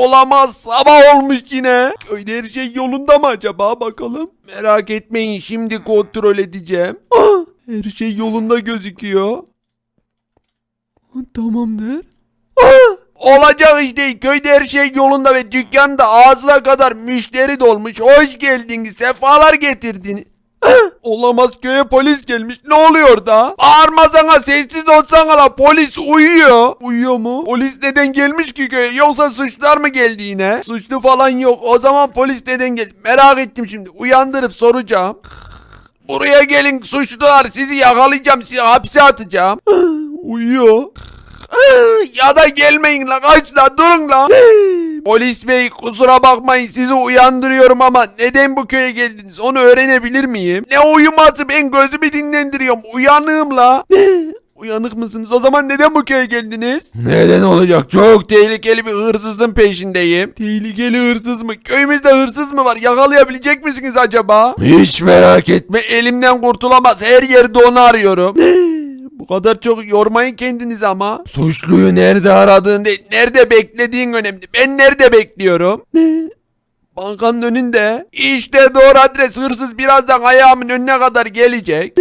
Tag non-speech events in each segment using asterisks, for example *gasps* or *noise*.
olamaz sabah olmuş yine. Köyde her şey yolunda mı acaba bakalım. Merak etmeyin şimdi kontrol edeceğim. Ah, her şey yolunda gözüküyor. Ah, Tamamdır. Ah! Olacak işte köyde her şey yolunda ve dükkanda ağzına kadar müşteri dolmuş. Hoş geldiniz sefalar getirdiniz. Olamaz köye polis gelmiş. Ne oluyor da? Bağırmasana sessiz olsana la polis uyuyor. Uyuyor mu? Polis neden gelmiş ki köye? Yoksa suçlar mı geldi yine? Suçlu falan yok. O zaman polis neden geldi? Merak ettim şimdi. Uyandırıp soracağım. Buraya gelin suçlular sizi yakalayacağım sizi hapse atacağım. Uyuyor. ya da gelmeyin la kaç la durun la. Polis bey kusura bakmayın sizi uyandırıyorum ama neden bu köye geldiniz onu öğrenebilir miyim? Ne uyuması ben gözümü dinlendiriyorum uyanığım la. *laughs* Uyanık mısınız? O zaman neden bu köye geldiniz? Neden olacak? Çok tehlikeli bir hırsızın peşindeyim. Tehlikeli hırsız mı? Köyümüzde hırsız mı var? Yakalayabilecek misiniz acaba? Hiç merak etme. Elimden kurtulamaz. Her yerde onu arıyorum. *laughs* Bu kadar çok yormayın kendinizi ama. Suçluyu nerede aradığın değil, nerede beklediğin önemli. Ben nerede bekliyorum? Ne? Bankanın önünde. İşte doğru adres hırsız birazdan ayağımın önüne kadar gelecek.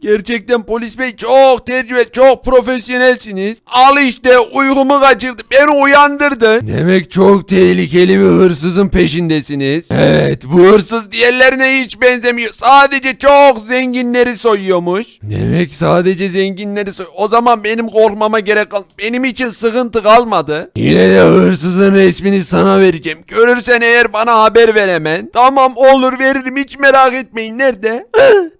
Gerçekten polis bey çok tecrübe, çok profesyonelsiniz. Al işte uykumu kaçırdı, beni uyandırdı. Demek çok tehlikeli bir hırsızın peşindesiniz. Evet, bu hırsız diğerlerine hiç benzemiyor. Sadece çok zenginleri soyuyormuş. Demek sadece zenginleri soy. O zaman benim korkmama gerek kal. Benim için sıkıntı kalmadı. Yine de hırsızın resmini sana vereceğim. Görürsen eğer bana haber ver. Tamam olur veririm hiç merak etmeyin. Nerede? *laughs*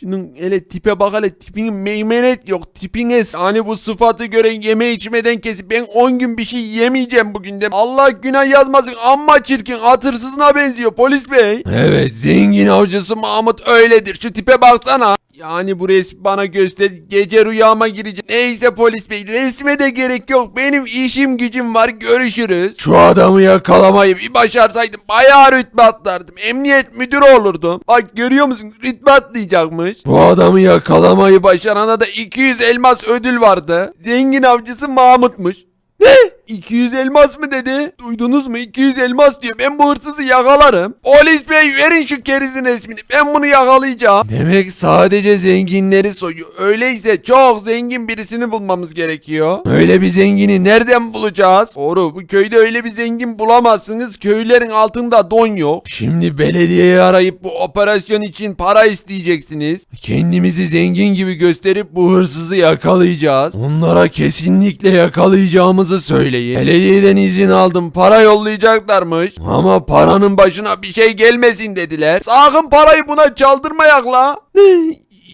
Şunun hele tipe bak hele tipinin meymenet yok tipine hani bu sıfatı göre yeme içmeden kesip ben 10 gün bir şey yemeyeceğim bugün de Allah günah yazmasın amma çirkin hatırsızına benziyor polis bey. Evet zengin avcısı Mahmut öyledir şu tipe baksana. Yani bu resmi bana göster gece rüyama gireceğim. Neyse polis bey resme de gerek yok benim işim gücüm var görüşürüz. Şu adamı yakalamayı bir başarsaydım bayağı rütbe atlardım. Emniyet müdürü olurdum. Bak görüyor musun rütbe atlayacakmış. Bu adamı yakalamayı başarana da 200 elmas ödül vardı. Zengin avcısı Mahmut'muş. Ne? 200 elmas mı dedi? Duydunuz mu? 200 elmas diyor. Ben bu hırsızı yakalarım. Polis bey verin şu kerizin resmini. Ben bunu yakalayacağım. Demek sadece zenginleri soyuyor. Öyleyse çok zengin birisini bulmamız gerekiyor. Öyle bir zengini nereden bulacağız? Doğru. Bu köyde öyle bir zengin bulamazsınız. Köylerin altında don yok. Şimdi belediyeyi arayıp bu operasyon için para isteyeceksiniz. Kendimizi zengin gibi gösterip bu hırsızı yakalayacağız. Onlara kesinlikle yakalayacağımızı söyleyin. Belediyeden izin aldım. Para yollayacaklarmış. Ama paranın başına bir şey gelmesin dediler. Sakın parayı buna çaldırmayak la. *laughs*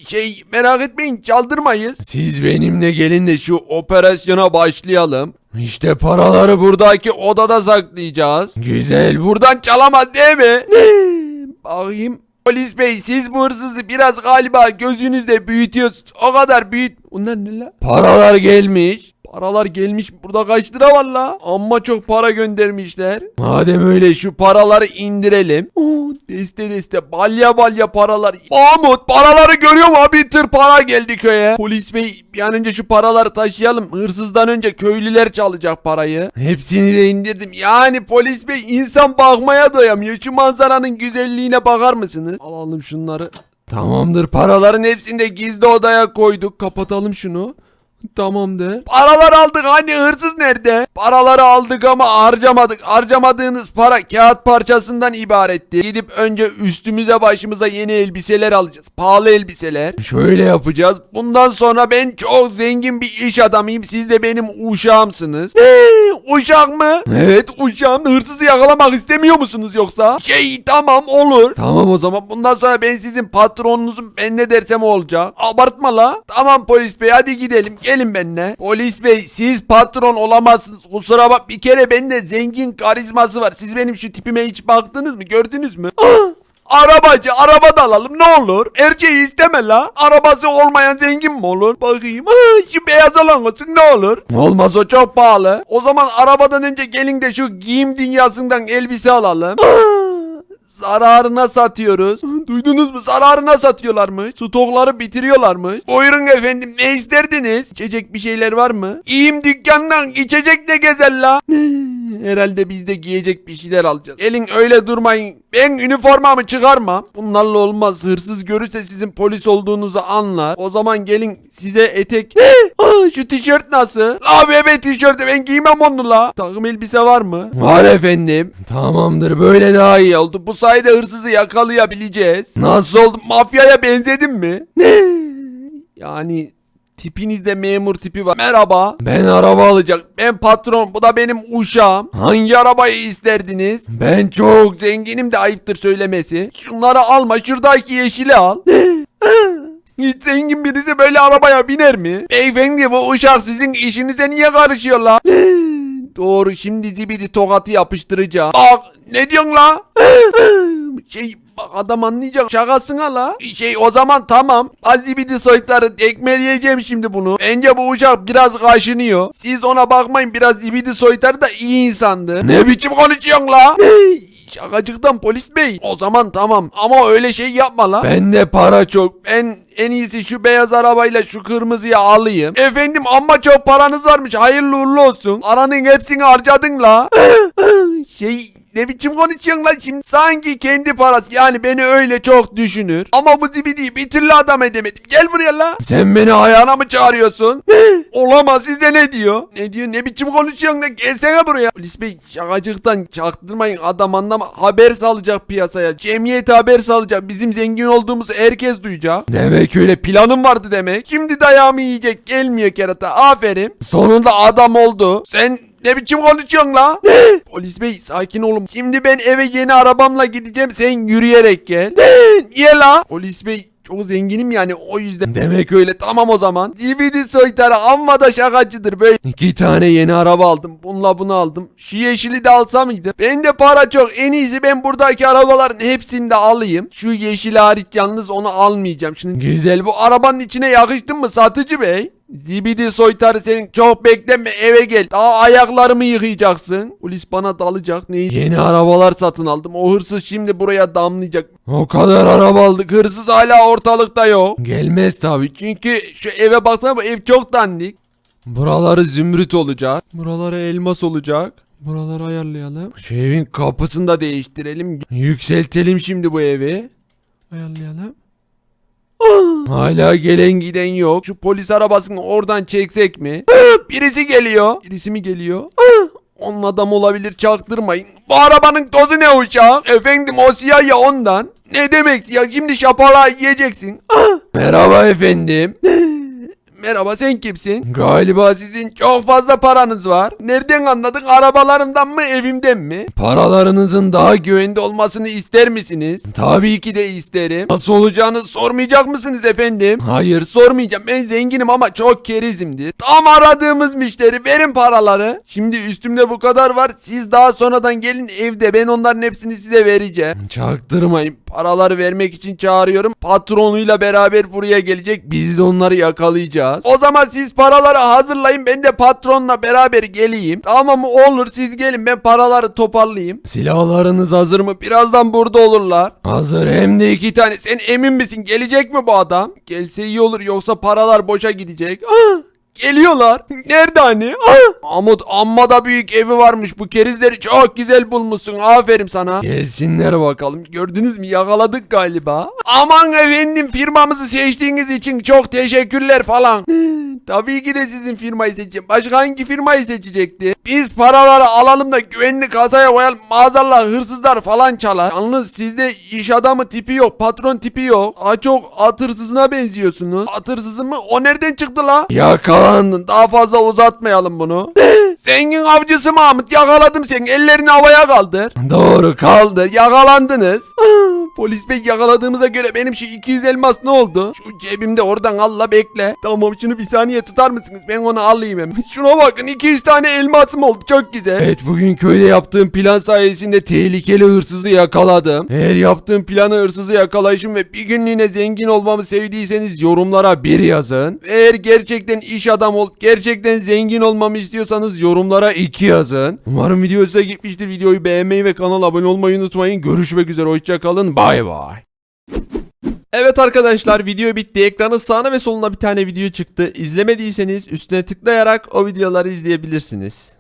Şey merak etmeyin çaldırmayız. Siz benimle gelin de şu operasyona başlayalım. İşte paraları buradaki odada saklayacağız. Güzel buradan çalamaz değil mi? *laughs* Bakayım. Polis bey siz bu hırsızı biraz galiba gözünüzde büyütüyorsunuz. O kadar büyüt. Bunlar ne la? Paralar gelmiş. Paralar gelmiş. Burada kaç lira var la? Amma çok para göndermişler. Madem öyle şu paraları indirelim. Oo, deste deste balya balya paralar. Mahmut paraları görüyor mu? Bir tır para geldi köye. Polis bey bir an önce şu paraları taşıyalım. Hırsızdan önce köylüler çalacak parayı. Hepsini de indirdim. Yani polis bey insan bakmaya doyamıyor. Şu manzaranın güzelliğine bakar mısınız? Alalım şunları. Tamamdır paraların hepsini de gizli odaya koyduk. Kapatalım şunu. Tamamdır. Paralar aldık hani hırsız nerede? Paraları aldık ama harcamadık. Harcamadığınız para kağıt parçasından ibaretti. Gidip önce üstümüze başımıza yeni elbiseler alacağız. Pahalı elbiseler. Şöyle yapacağız. Bundan sonra ben çok zengin bir iş adamıyım. Siz de benim uşağımsınız. Eee uşak mı? Evet uşağım. Hırsızı yakalamak istemiyor musunuz yoksa? Şey tamam olur. Tamam o zaman bundan sonra ben sizin patronunuzum. Ben ne dersem olacak. Abartma la. Tamam polis bey hadi gidelim. Gelin benimle. Polis bey siz patron olamazsınız. Kusura bak bir kere bende zengin karizması var. Siz benim şu tipime hiç baktınız mı? Gördünüz mü? *gasps* Arabacı araba da alalım ne olur. Erkeği isteme la. Arabası olmayan zengin mi olur? Bakayım. Şu beyaz olan olsun ne olur. Olmaz o çok pahalı. O zaman arabadan önce gelin de şu giyim dünyasından elbise alalım. *gasps* Zararına satıyoruz. Duydunuz mu? Zararına satıyorlarmış. Stokları bitiriyorlarmış. Buyurun efendim ne isterdiniz? İçecek bir şeyler var mı? İyiyim dükkandan içecek de gezer la. Herhalde biz de giyecek bir şeyler alacağız. Gelin öyle durmayın. Ben üniformamı çıkarmam. Bunlarla olmaz. Hırsız görürse sizin polis olduğunuzu anlar. O zaman gelin size etek. Aa, şu tişört nasıl? La bebe tişörtü ben giymem onu la. Takım elbise var mı? Var efendim. Tamamdır böyle daha iyi oldu. Bu sayede hırsızı yakalayabileceğiz. Nasıl oldu? Mafyaya benzedim mi? Ne? Yani Tipinizde memur tipi var. Merhaba. Ben araba alacak. Ben patron. Bu da benim uşağım. Hangi arabayı isterdiniz? Ben çok zenginim de ayıptır söylemesi. Şunları alma. Şuradaki yeşili al. Hiç zengin birisi böyle arabaya biner mi? Beyefendi bu uşak sizin işinize niye karışıyor la? Doğru şimdi zibidi tokatı yapıştıracağım. Bak ne diyorsun la? şey bak adam anlayacak şakasına la. Şey o zaman tamam. Azibidi soytarı tekmeleyeceğim şimdi bunu. Bence bu uçak biraz kaşınıyor. Siz ona bakmayın biraz zibidi soytarı da iyi insandı. Ne biçim konuşuyorsun la? Şakacıktan polis bey. O zaman tamam ama öyle şey yapma la. Bende para çok. Ben en iyisi şu beyaz arabayla şu kırmızıyı alayım. Efendim amma çok paranız varmış. Hayırlı uğurlu olsun. Paranın hepsini harcadın la. *laughs* şey ne biçim konuşuyorsun lan şimdi? Sanki kendi parası yani beni öyle çok düşünür. Ama bu zibidiyi bir türlü adam edemedim. Gel buraya la. Sen beni ayağına mı çağırıyorsun? Olamaz size ne diyor? Ne diyor ne biçim konuşuyorsun lan? Gelsene buraya. Polis bey şakacıktan çaktırmayın adam anlama. Haber salacak piyasaya. Cemiyete haber salacak. Bizim zengin olduğumuzu herkes duyacak. Demek öyle planım vardı demek. Şimdi dayağımı yiyecek. Gelmiyor kerata. Aferin. Sonunda adam oldu. Sen ne biçim konuşuyorsun la? Polis bey sakin olun. Şimdi ben eve yeni arabamla gideceğim. Sen yürüyerek gel. Niye la? Polis bey çok zenginim yani o yüzden. Demek öyle tamam o zaman. DVD soytarı amma da şakacıdır böyle. İki tane yeni araba aldım. Bununla bunu aldım. Şu yeşili de alsam mıydı? Bende para çok. En iyisi ben buradaki arabaların hepsini de alayım. Şu yeşil hariç yalnız onu almayacağım. Şimdi güzel bu arabanın içine yakıştın mı satıcı bey? Zibidi soytarı senin çok bekleme eve gel. Daha ayaklarımı yıkayacaksın. Polis bana dalacak. Ne? Yeni arabalar satın aldım. O hırsız şimdi buraya damlayacak. O kadar araba aldık. Hırsız hala ortalıkta yok. Gelmez tabii. Çünkü şu eve baksana bu ev çok dandik. Buraları zümrüt olacak. Buraları elmas olacak. Buraları ayarlayalım. Şu evin kapısını da değiştirelim. Yükseltelim şimdi bu evi. Ayarlayalım. Hala gelen giden yok. Şu polis arabasını oradan çeksek mi? Birisi geliyor. Birisi mi geliyor? Onun adam olabilir çaktırmayın. Bu arabanın tozu ne uçak? Efendim o siyah ya ondan. Ne demek ya şimdi şapala yiyeceksin. Merhaba efendim. *laughs* Merhaba sen kimsin? Galiba sizin çok fazla paranız var. Nereden anladın? Arabalarımdan mı evimden mi? Paralarınızın daha güvende olmasını ister misiniz? Tabii ki de isterim. Nasıl olacağını sormayacak mısınız efendim? Hayır sormayacağım. Ben zenginim ama çok kerizimdir. Tam aradığımız müşteri. Verin paraları. Şimdi üstümde bu kadar var. Siz daha sonradan gelin evde. Ben onların hepsini size vereceğim. Çaktırmayın. Paraları vermek için çağırıyorum. Patronuyla beraber buraya gelecek. Biz de onları yakalayacağız. O zaman siz paraları hazırlayın. Ben de patronla beraber geleyim. Tamam mı? Olur siz gelin. Ben paraları toparlayayım. Silahlarınız hazır mı? Birazdan burada olurlar. Hazır hem de iki tane. Sen emin misin? Gelecek mi bu adam? Gelse iyi olur. Yoksa paralar boşa gidecek. Ah! Geliyorlar. Nerede hani? Ah! Amut amma da büyük evi varmış. Bu kerizleri çok güzel bulmuşsun. Aferin sana. Gelsinler bakalım. Gördünüz mü? Yakaladık galiba. Aman efendim firmamızı seçtiğiniz için çok teşekkürler falan. Tabii ki de sizin firmayı seçeceğim. Başka hangi firmayı seçecekti? Biz paraları alalım da güvenli kasaya koyalım. Maazallah hırsızlar falan çalar. Yalnız sizde iş adamı tipi yok. Patron tipi yok. Daha çok at hırsızına benziyorsunuz. At hırsızı mı? O nereden çıktı la? Yakalandın. Daha fazla uzatmayalım bunu. *laughs* Zengin avcısı Mahmut yakaladım seni. Ellerini havaya kaldır. Doğru kaldır. Yakalandınız. *laughs* Polis bey yakaladığımıza göre benim şu 200 elmas ne oldu? Şu cebimde oradan Allah bekle. Tamam şunu bir saniye tutar mısınız? Ben onu alayım hemen. *laughs* Şuna bakın 200 tane elmasım oldu. Çok güzel. Evet bugün köyde yaptığım plan sayesinde tehlikeli hırsızı yakaladım. Eğer yaptığım planı hırsızı yakalayışım ve bir günlüğüne zengin olmamı sevdiyseniz yorumlara bir yazın. Eğer gerçekten iş adam olup gerçekten zengin olmamı istiyorsanız yorumlara 2 yazın. Umarım video size gitmiştir. Videoyu beğenmeyi ve kanala abone olmayı unutmayın. Görüşmek üzere. Hoşçakalın. Bay bay. Evet arkadaşlar video bitti. Ekranın sağına ve soluna bir tane video çıktı. İzlemediyseniz üstüne tıklayarak o videoları izleyebilirsiniz.